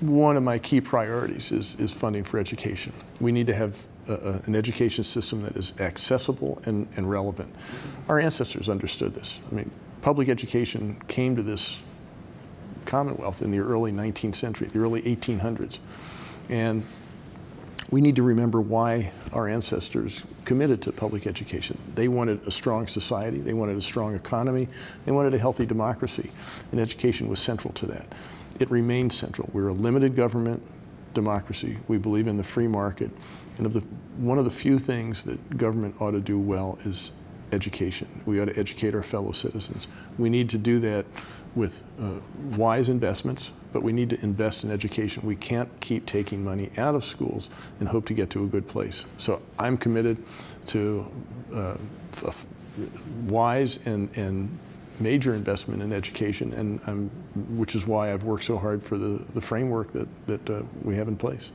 one of my key priorities is, is funding for education. We need to have a, a, an education system that is accessible and, and relevant. Our ancestors understood this. I mean, public education came to this Commonwealth in the early 19th century, the early 1800s. And we need to remember why our ancestors committed to public education. They wanted a strong society, they wanted a strong economy, they wanted a healthy democracy, and education was central to that. It remains central. We're a limited government democracy. We believe in the free market, and of the, one of the few things that government ought to do well is education. We ought to educate our fellow citizens. We need to do that with uh, wise investments, but we need to invest in education. We can't keep taking money out of schools and hope to get to a good place. So I'm committed to uh, wise and, and major investment in education, and which is why I've worked so hard for the, the framework that, that uh, we have in place.